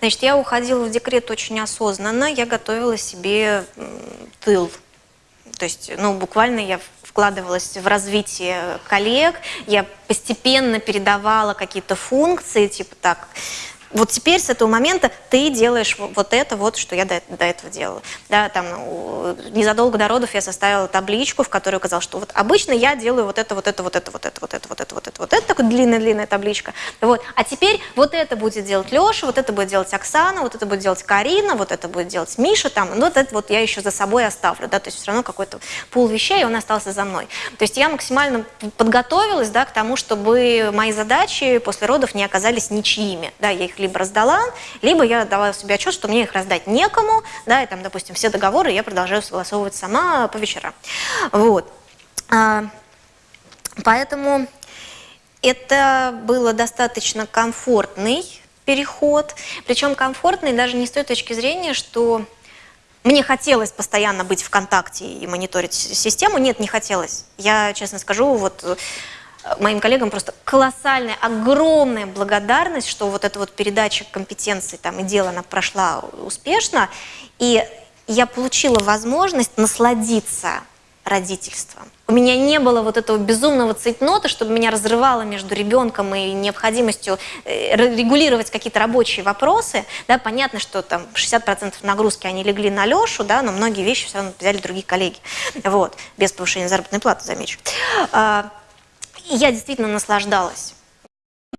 Значит, я уходила в декрет очень осознанно, я готовила себе тыл. То есть, ну, буквально я вкладывалась в развитие коллег, я постепенно передавала какие-то функции, типа так, вот теперь с этого момента ты делаешь вот это, вот что я до, до этого делала. Да, там, ну, незадолго до родов я составила табличку, в которой указала, что вот обычно я делаю вот это, вот это, вот это, вот это, вот это, вот это, вот это такая длинная-длинная табличка. Вот. А теперь вот это будет делать Леша, вот это будет делать Оксана, вот это будет делать Карина, вот это будет делать Миша, там, ну вот это вот я еще за собой оставлю, да, то есть все равно какой-то пул вещей, он остался за мной. То есть я максимально подготовилась, да, к тому, чтобы мои задачи после родов не оказались ничьими, да, я их либо раздала, либо я давала себе отчет, что мне их раздать некому, да, и там, допустим, все договоры я продолжаю согласовывать сама по вечерам. Вот. А, поэтому это было достаточно комфортный переход, причем комфортный даже не с той точки зрения, что мне хотелось постоянно быть в контакте и мониторить систему. Нет, не хотелось. Я, честно скажу, вот моим коллегам просто колоссальная, огромная благодарность, что вот эта вот передача компетенций там, и дела она прошла успешно, и я получила возможность насладиться родительством. У меня не было вот этого безумного цейтнота, чтобы меня разрывало между ребенком и необходимостью э, регулировать какие-то рабочие вопросы. Да, понятно, что там 60% нагрузки они легли на Лешу, да, но многие вещи все равно взяли другие коллеги. Вот, без повышения заработной платы, замечу. А, я действительно наслаждалась.